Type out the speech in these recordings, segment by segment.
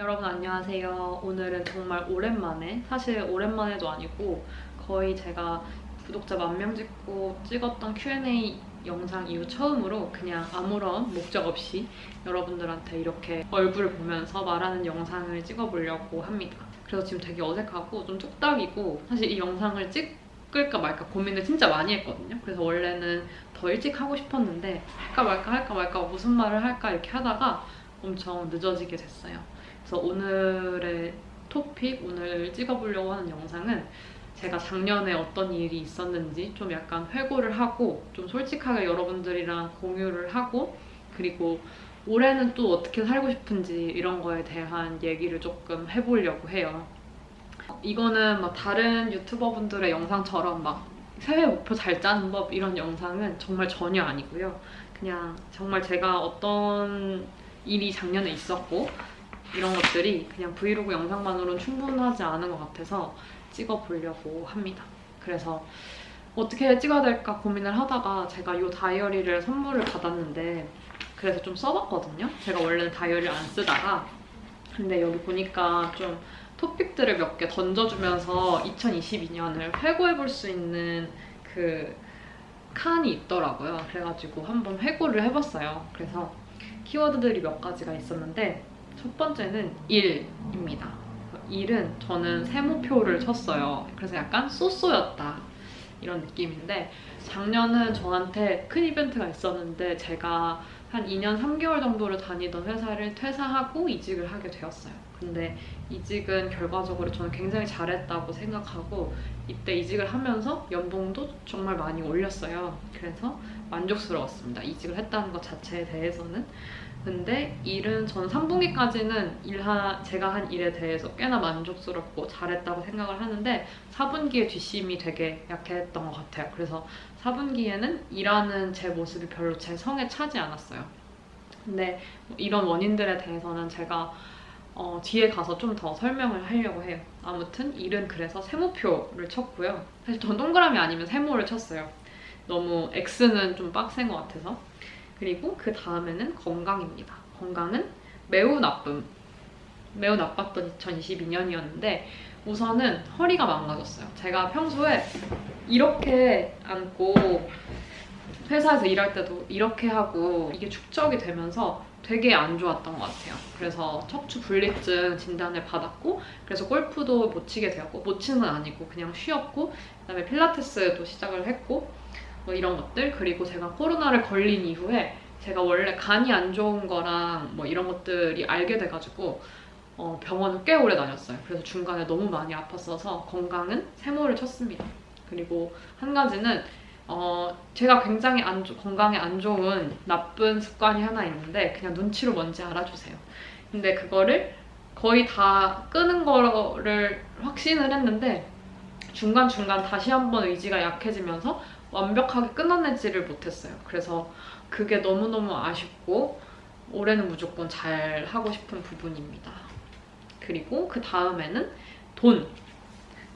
여러분 안녕하세요. 오늘은 정말 오랜만에, 사실 오랜만에도 아니고 거의 제가 구독자 만 명 찍고 찍었던 Q&A 영상 이후 처음으로 그냥 아무런 목적 없이 여러분들한테 이렇게 얼굴을 보면서 말하는 영상을 찍어보려고 합니다. 그래서 지금 되게 어색하고 좀 뚝딱이고 사실 이 영상을 찍을까 말까 고민을 진짜 많이 했거든요. 그래서 원래는 더 일찍 하고 싶었는데 할까 말까 할까 말까 무슨 말을 할까 이렇게 하다가 엄청 늦어지게 됐어요. 그래서 오늘의 토픽, 오늘 찍어보려고 하는 영상은 제가 작년에 어떤 일이 있었는지 좀 약간 회고를 하고 좀 솔직하게 여러분들이랑 공유를 하고 그리고 올해는 또 어떻게 살고 싶은지 이런 거에 대한 얘기를 조금 해보려고 해요. 이거는 막 다른 유튜버분들의 영상처럼 막 새해 목표 잘 짜는 법 이런 영상은 정말 전혀 아니고요. 그냥 정말 제가 어떤 일이 작년에 있었고 이런 것들이 그냥 브이로그 영상만으로는 충분하지 않은 것 같아서 찍어보려고 합니다. 그래서 어떻게 찍어야 될까 고민을 하다가 제가 이 다이어리를 선물을 받았는데 그래서 좀 써봤거든요. 제가 원래는 다이어리를 안 쓰다가 근데 여기 보니까 좀 토픽들을 몇 개 던져주면서 2022년을 회고해볼 수 있는 그 칸이 있더라고요. 그래가지고 한번 회고를 해봤어요. 그래서 키워드들이 몇 가지가 있었는데 첫 번째는 일입니다. 일은 저는 세모표를 쳤어요. 그래서 약간 쏘쏘였다 이런 느낌인데 작년은 저한테 큰 이벤트가 있었는데 제가 한 2년 3개월 정도를 다니던 회사를 퇴사하고 이직을 하게 되었어요. 근데 이직은 결과적으로 저는 굉장히 잘했다고 생각하고 이때 이직을 하면서 연봉도 정말 많이 올렸어요. 그래서 만족스러웠습니다. 이직을 했다는 것 자체에 대해서는. 근데 일은 전 3분기까지는 일하, 제가 한 일에 대해서 꽤나 만족스럽고 잘했다고 생각을 하는데 4분기에 뒷심이 되게 약했던 것 같아요. 그래서 4분기에는 일하는 제 모습이 별로 제 성에 차지 않았어요. 근데 뭐 이런 원인들에 대해서는 제가 어, 뒤에 가서 좀 더 설명을 하려고 해요. 아무튼 일은 그래서 세모표를 쳤고요. 사실 전 동그라미 아니면 세모를 쳤어요. 너무 X는 좀 빡센 것 같아서. 그리고 그 다음에는 건강입니다. 건강은 매우 나쁨. 매우 나빴던 2022년이었는데 우선은 허리가 망가졌어요. 제가 평소에 이렇게 앉고 회사에서 일할 때도 이렇게 하고 이게 축적이 되면서 되게 안 좋았던 것 같아요. 그래서 척추 분리증 진단을 받았고 그래서 골프도 못 치게 되었고 못 치는 건 아니고 그냥 쉬었고 그다음에 필라테스도 시작을 했고 뭐 이런 것들 그리고 제가 코로나를 걸린 이후에 제가 원래 간이 안 좋은 거랑 뭐 이런 것들이 알게 돼가지고 어, 병원을 꽤 오래 다녔어요. 그래서 중간에 너무 많이 아팠어서 건강은 세모를 쳤습니다. 그리고 한 가지는 어, 제가 굉장히 안 건강에 안 좋은 나쁜 습관이 하나 있는데 그냥 눈치로 뭔지 알아주세요. 근데 그거를 거의 다 끄는 거를 확신을 했는데 중간중간 다시 한번 의지가 약해지면서 완벽하게 끊어내지를 못했어요. 그래서 그게 너무너무 아쉽고 올해는 무조건 잘 하고 싶은 부분입니다. 그리고 그 다음에는 돈.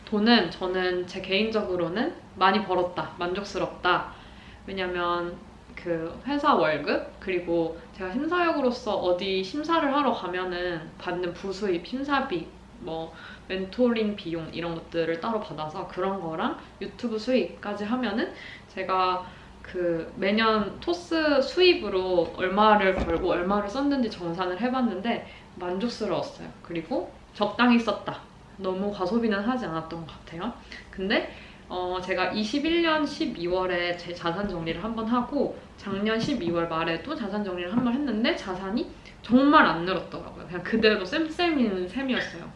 돈은 저는 제 개인적으로는 많이 벌었다, 만족스럽다. 왜냐면 그 회사 월급 그리고 제가 심사역으로서 어디 심사를 하러 가면은 받는 부수입, 심사비, 뭐 멘토링 비용 이런 것들을 따로 받아서 그런 거랑 유튜브 수익까지 하면은 제가 그 매년 토스 수입으로 얼마를 벌고 얼마를 썼는지 정산을 해봤는데 만족스러웠어요. 그리고 적당히 썼다. 너무 과소비는 하지 않았던 것 같아요. 근데 어 제가 21년 12월에 제 자산 정리를 한 번 하고 작년 12월 말에도 자산 정리를 한 번 했는데 자산이 정말 안 늘었더라고요. 그냥 그대로 쌤쌤인 셈이었어요.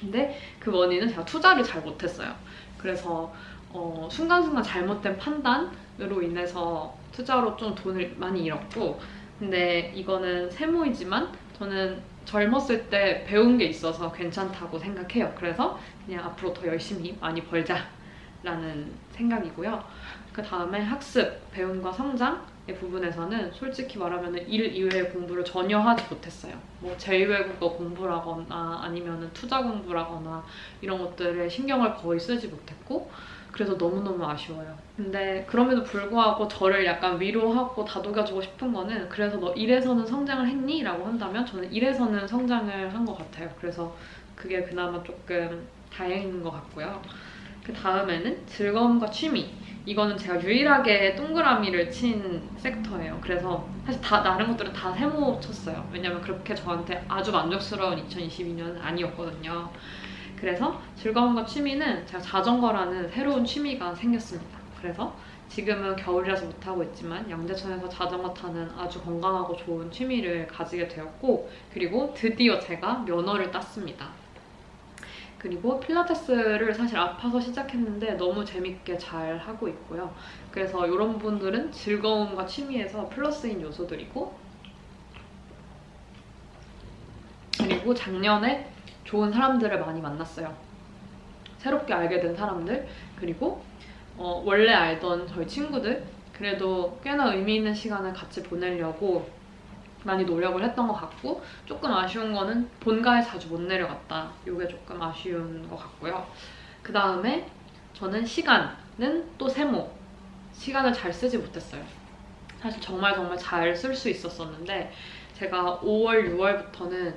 근데 그 원인은 제가 투자를 잘 못했어요. 그래서 어 순간순간 잘못된 판단으로 인해서 투자로 좀 돈을 많이 잃었고 근데 이거는 세모이지만 저는 젊었을 때 배운 게 있어서 괜찮다고 생각해요. 그래서 그냥 앞으로 더 열심히 많이 벌자 라는 생각이고요. 그 다음에 학습, 배움과 성장의 부분에서는 솔직히 말하면 일 이외의 공부를 전혀 하지 못했어요. 뭐 제2외국어 공부라거나 아니면 투자 공부라거나 이런 것들에 신경을 거의 쓰지 못했고 그래서 너무너무 아쉬워요. 근데 그럼에도 불구하고 저를 약간 위로하고 다독여주고 싶은 거는 그래서 너 일에서는 성장을 했니? 라고 한다면 저는 일에서는 성장을 한 것 같아요. 그래서 그게 그나마 조금 다행인 것 같고요. 그 다음에는 즐거움과 취미. 이거는 제가 유일하게 동그라미를 친 섹터예요. 그래서 사실 다 다른 것들은 다 세모 쳤어요. 왜냐면 그렇게 저한테 아주 만족스러운 2022년은 아니었거든요. 그래서 즐거움과 취미는 제가 자전거라는 새로운 취미가 생겼습니다. 그래서 지금은 겨울이라서 못하고 있지만 양재천에서 자전거 타는 아주 건강하고 좋은 취미를 가지게 되었고 그리고 드디어 제가 면허를 땄습니다. 그리고 필라테스를 사실 아파서 시작했는데 너무 재밌게 잘 하고 있고요. 그래서 이런 분들은 즐거움과 취미에서 플러스인 요소들이고 그리고 작년에 좋은 사람들을 많이 만났어요. 새롭게 알게 된 사람들 그리고 어, 원래 알던 저희 친구들 그래도 꽤나 의미 있는 시간을 같이 보내려고 많이 노력을 했던 것 같고 조금 아쉬운 거는 본가에 자주 못 내려갔다. 이게 조금 아쉬운 것 같고요. 그 다음에 저는 시간은 또 세모. 시간을 잘 쓰지 못했어요. 사실 정말 정말 잘 쓸 수 있었었는데 제가 5월, 6월부터는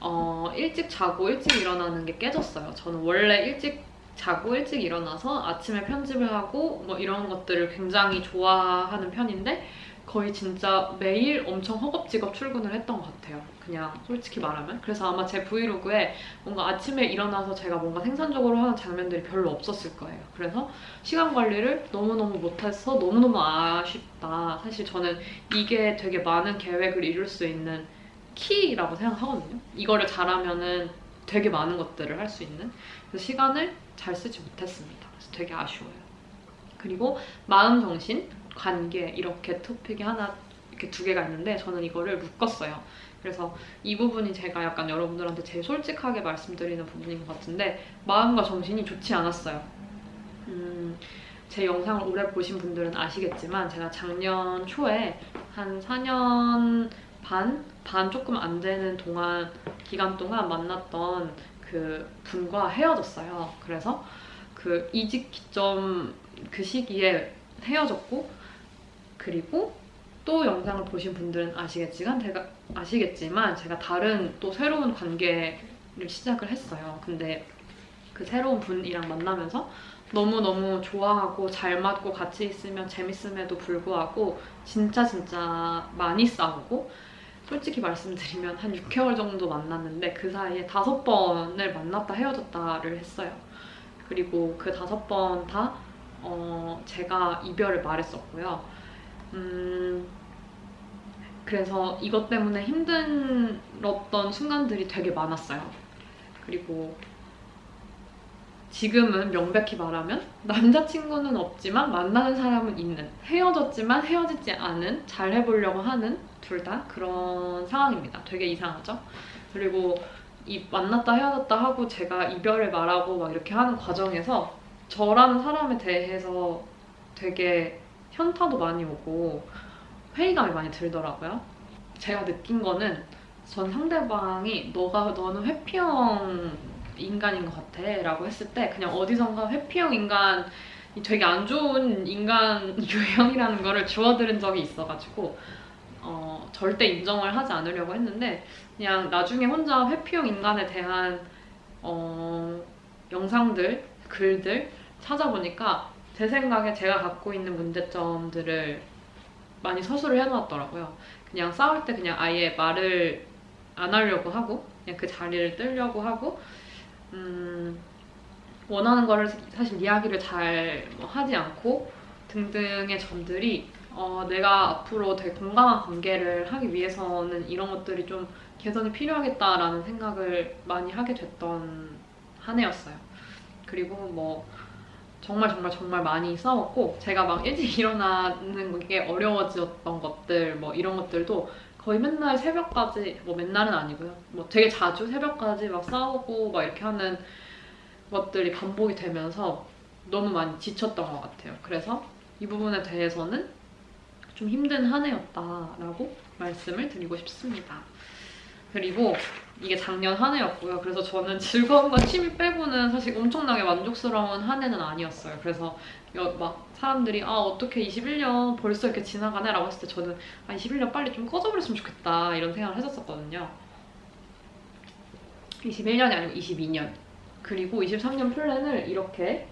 어, 일찍 자고 일찍 일어나는 게 깨졌어요. 저는 원래 일찍 자고 일찍 일어나서 아침에 편집을 하고 뭐 이런 것들을 굉장히 좋아하는 편인데 거의 진짜 매일 엄청 허겁지겁 출근을 했던 것 같아요. 그냥 솔직히 말하면. 그래서 아마 제 브이로그에 뭔가 아침에 일어나서 제가 뭔가 생산적으로 하는 장면들이 별로 없었을 거예요. 그래서 시간 관리를 너무너무 못해서 너무너무 아쉽다. 사실 저는 이게 되게 많은 계획을 이룰 수 있는 키라고 생각하거든요. 이거를 잘하면은 되게 많은 것들을 할 수 있는 그래서 시간을 잘 쓰지 못했습니다. 그래서 되게 아쉬워요. 그리고 마음, 정신, 관계 이렇게 토픽이 하나 이렇게 두 개가 있는데 저는 이거를 묶었어요. 그래서 이 부분이 제가 약간 여러분들한테 제일 솔직하게 말씀드리는 부분인 것 같은데 마음과 정신이 좋지 않았어요. 음, 제 영상을 오래 보신 분들은 아시겠지만 제가 작년 초에 한 4년 반? 반 조금 안 되는 동안 기간 동안 만났던 그 분과 헤어졌어요. 그래서 그 이직 기점 그 시기에 헤어졌고 그리고 또 영상을 보신 분들은 아시겠지만 제가 아시겠지만 제가 다른 또 새로운 관계를 시작을 했어요. 근데 그 새로운 분이랑 만나면서 너무너무 좋아하고 잘 맞고 같이 있으면 재밌음에도 불구하고 진짜 진짜 많이 싸우고 솔직히 말씀드리면 한 6개월 정도 만났는데 그 사이에 다섯 번을 만났다 헤어졌다를 했어요. 그리고 그 다섯 번다 어, 제가 이별을 말했었고요. 음, 그래서 이것 때문에 힘들었던 순간들이 되게 많았어요. 그리고 지금은 명백히 말하면 남자친구는 없지만 만나는 사람은 있는 헤어졌지만 헤어지지 않은 잘 해보려고 하는 둘 다 그런 상황입니다. 되게 이상하죠? 그리고 이 만났다 헤어졌다 하고 제가 이별을 말하고 막 이렇게 하는 과정에서 저라는 사람에 대해서 되게 현타도 많이 오고 회의감이 많이 들더라고요. 제가 느낀 거는 전 상대방이 너가 너는 회피형 인간인 것 같아 라고 했을 때 그냥 어디선가 회피형 인간이 되게 안 좋은 인간 유형이라는 거를 주워들은 적이 있어가지고 어, 절대 인정을 하지 않으려고 했는데 그냥 나중에 혼자 회피형 인간에 대한 어, 영상들, 글들 찾아보니까 제 생각에 제가 갖고 있는 문제점들을 많이 서술을 해놓았더라고요. 그냥 싸울 때 그냥 아예 말을 안 하려고 하고 그냥 그 자리를 뜨려고 하고 음, 원하는 거를 사실 이야기를 잘뭐 하지 않고 등등의 점들이 어, 내가 앞으로 되게 건강한 관계를 하기 위해서는 이런 것들이 좀 개선이 필요하겠다라는 생각을 많이 하게 됐던 한 해였어요. 그리고 뭐 정말 정말 정말 많이 싸웠고 제가 막 일찍 일어나는 게 어려워졌던 것들 뭐 이런 것들도 거의 맨날 새벽까지 뭐 맨날은 아니고요. 뭐 되게 자주 새벽까지 막 싸우고 막 이렇게 하는 것들이 반복이 되면서 너무 많이 지쳤던 것 같아요. 그래서 이 부분에 대해서는 좀 힘든 한 해였다라고 말씀을 드리고 싶습니다. 그리고 이게 작년 한 해였고요. 그래서 저는 즐거움과 취미 빼고는 사실 엄청나게 만족스러운 한 해는 아니었어요. 그래서 여- 막 사람들이 아 어떻게 21년 벌써 이렇게 지나가네 라고 했을 때 저는 아 21년 빨리 좀 꺼져버렸으면 좋겠다 이런 생각을 했었거든요. 21년이 아니고 22년. 그리고 23년 플랜을 이렇게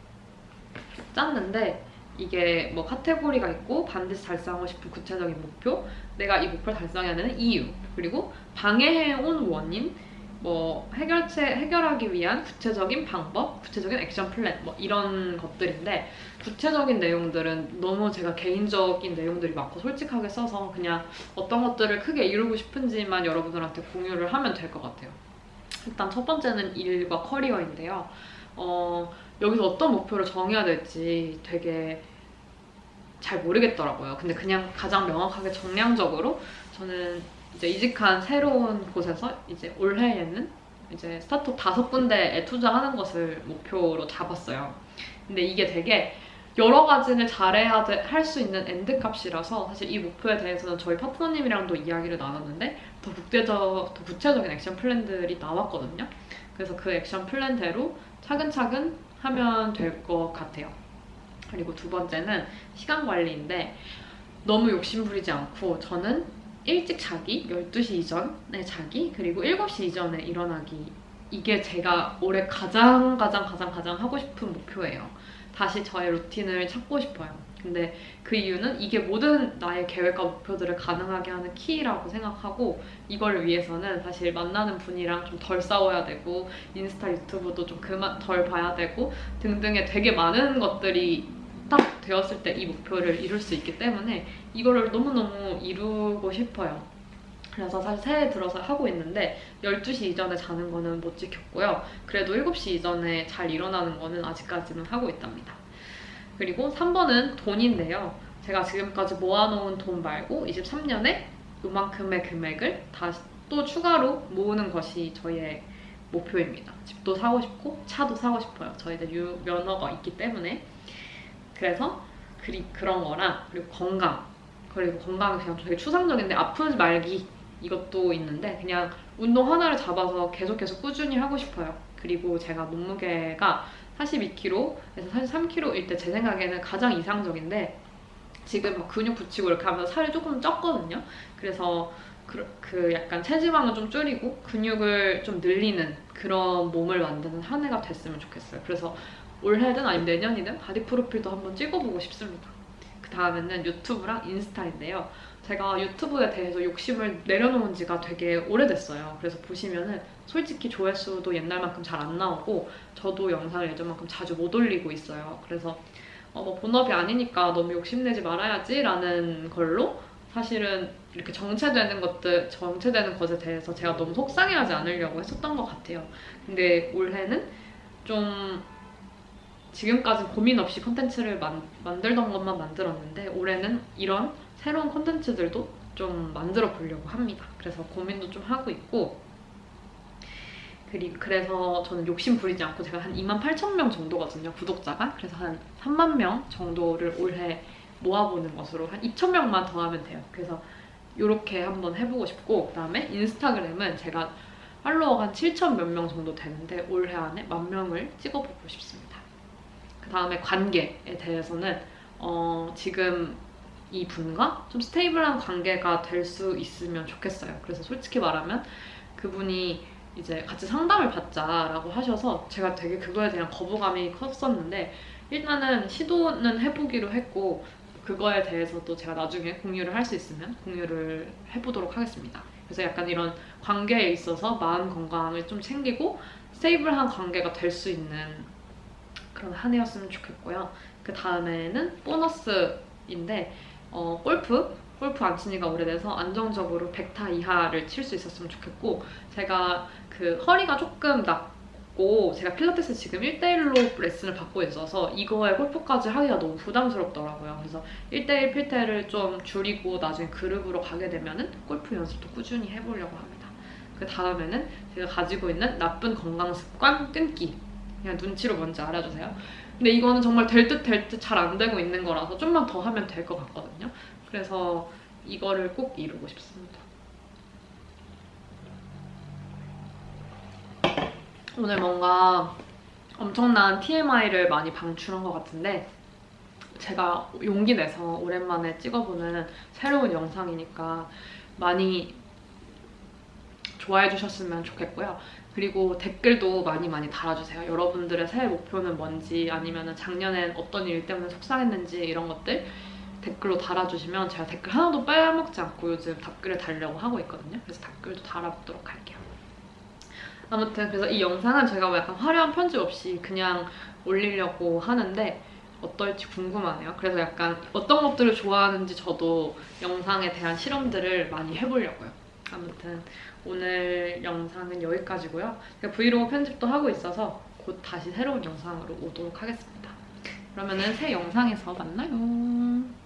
짰는데 이게 뭐 카테고리가 있고 반드시 달성하고 싶은 구체적인 목표, 내가 이 목표를 달성해야 되는 이유, 그리고 방해해온 원인, 뭐 해결책 해결하기 위한 구체적인 방법, 구체적인 액션 플랜 뭐 이런 것들인데 구체적인 내용들은 너무 제가 개인적인 내용들이 많고 솔직하게 써서 그냥 어떤 것들을 크게 이루고 싶은지만 여러분들한테 공유를 하면 될 것 같아요. 일단 첫 번째는 일과 커리어인데요. 어, 여기서 어떤 목표를 정해야 될지 되게 잘 모르겠더라고요. 근데 그냥 가장 명확하게 정량적으로 저는 이제 이직한 새로운 곳에서 이제 올해에는 이제 스타트업 다섯 군데에 투자하는 것을 목표로 잡았어요. 근데 이게 되게 여러 가지를 잘해야 할 수 있는 and 값이라서 사실 이 목표에 대해서는 저희 파트너님이랑도 이야기를 나눴는데 더 국대적, 더 구체적인 액션 플랜들이 나왔거든요. 그래서 그 액션 플랜대로 차근차근 하면 될 것 같아요. 그리고 두 번째는 시간 관리인데 너무 욕심 부리지 않고 저는 일찍 자기, 12시 이전에 자기, 그리고 7시 이전에 일어나기 이게 제가 올해 가장 가장 가장 가장 하고 싶은 목표예요. 다시 저의 루틴을 찾고 싶어요. 근데 그 이유는 이게 모든 나의 계획과 목표들을 가능하게 하는 키라고 생각하고 이걸 위해서는 사실 만나는 분이랑 좀 덜 싸워야 되고 인스타 유튜브도 좀 그만 덜 봐야 되고 등등의 되게 많은 것들이 딱 되었을 때 이 목표를 이룰 수 있기 때문에 이거를 너무너무 이루고 싶어요. 그래서 사실 새해 들어서 하고 있는데 12시 이전에 자는 거는 못 지켰고요. 그래도 7시 이전에 잘 일어나는 거는 아직까지는 하고 있답니다. 그리고 3번은 돈인데요. 제가 지금까지 모아놓은 돈 말고 23년에 요만큼의 금액을 다시 또 추가로 모으는 것이 저의 목표입니다. 집도 사고 싶고 차도 사고 싶어요. 저희들 유, 면허가 있기 때문에 그래서 그리, 그런 거랑 그리고 건강 그리고 건강은 그냥 되게 추상적인데 아프지 말기 이것도 있는데 그냥 운동 하나를 잡아서 계속 계속 꾸준히 하고 싶어요. 그리고 제가 몸무게가 42kg에서 43kg일 때 제 생각에는 가장 이상적인데 지금 막 근육 붙이고 이렇게 하면서 살이 조금 쪘거든요. 그래서 그, 그 약간 체지방을 좀 줄이고 근육을 좀 늘리는 그런 몸을 만드는 한 해가 됐으면 좋겠어요. 그래서 올해든 아니면 내년이든 바디 프로필도 한번 찍어보고 싶습니다. 그 다음에는 유튜브랑 인스타인데요. 제가 유튜브에 대해서 욕심을 내려놓은 지가 되게 오래됐어요. 그래서 보시면은 솔직히 조회수도 옛날만큼 잘 안 나오고 저도 영상을 예전만큼 자주 못 올리고 있어요. 그래서 어, 뭐 본업이 아니니까 너무 욕심내지 말아야지 라는 걸로 사실은 이렇게 정체되는 것들, 정체되는 것에 대해서 제가 너무 속상해하지 않으려고 했었던 것 같아요. 근데 올해는 좀 지금까지 고민 없이 컨텐츠를 만, 만들던 것만 만들었는데 올해는 이런 새로운 컨텐츠들도 좀 만들어 보려고 합니다. 그래서 고민도 좀 하고 있고 그리고 그래서 저는 욕심 부리지 않고 제가 한 2만 8천 명 정도거든요 구독자가. 그래서 한 3만 명 정도를 올해 모아보는 것으로 한 2천 명만 더 하면 돼요. 그래서 이렇게 한번 해보고 싶고 그다음에 인스타그램은 제가 팔로워가 한 7천 몇 명 정도 되는데 올해 안에 만 명을 찍어보고 싶습니다. 그 다음에 관계에 대해서는 어, 지금 이 분과 좀 stable한 관계가 될 수 있으면 좋겠어요 그래서 솔직히 말하면 그분이 이제 같이 상담을 받자라고 하셔서 제가 되게 그거에 대한 거부감이 컸었는데 일단은 시도는 해보기로 했고 그거에 대해서도 제가 나중에 공유를 할 수 있으면 공유를 해보도록 하겠습니다. 그래서 약간 이런 관계에 있어서 마음 건강을 좀 챙기고 stable한 관계가 될 수 있는 그런 한 해였으면 좋겠고요. 그 다음에는 보너스인데 어, 골프 골프 안 친 지가 오래돼서 안정적으로 100타 이하를 칠 수 있었으면 좋겠고 제가 그 허리가 조금 낫고 제가 필라테스 지금 1대1로 레슨을 받고 있어서 이거에 골프까지 하기가 너무 부담스럽더라고요. 그래서 1대1 필테를 좀 줄이고 나중에 그룹으로 가게 되면 은 골프 연습도 꾸준히 해보려고 합니다. 그 다음에는 제가 가지고 있는 나쁜 건강 습관 끊기. 그냥 눈치로 뭔지 알아주세요. 근데 이거는 정말 될 듯 될 듯 잘 안 되고 있는 거라서 좀만 더 하면 될 것 같거든요. 그래서 이거를 꼭 이루고 싶습니다. 오늘 뭔가 엄청난 TMI를 많이 방출한 것 같은데 제가 용기 내서 오랜만에 찍어보는 새로운 영상이니까 많이 좋아해 주셨으면 좋겠고요. 그리고 댓글도 많이 많이 달아주세요. 여러분들의 새해 목표는 뭔지 아니면 작년엔 어떤 일 때문에 속상했는지 이런 것들 댓글로 달아주시면 제가 댓글 하나도 빼먹지 않고 요즘 답글을 달려고 하고 있거든요. 그래서 답글도 달아보도록 할게요. 아무튼 그래서 이 영상은 제가 뭐 약간 화려한 편집 없이 그냥 올리려고 하는데 어떨지 궁금하네요. 그래서 약간 어떤 것들을 좋아하는지 저도 영상에 대한 실험들을 많이 해보려고요. 아무튼 오늘 영상은 여기까지고요. 브이로그 편집도 하고 있어서 곧 다시 새로운 영상으로 오도록 하겠습니다. 그러면은 새 영상에서 만나요.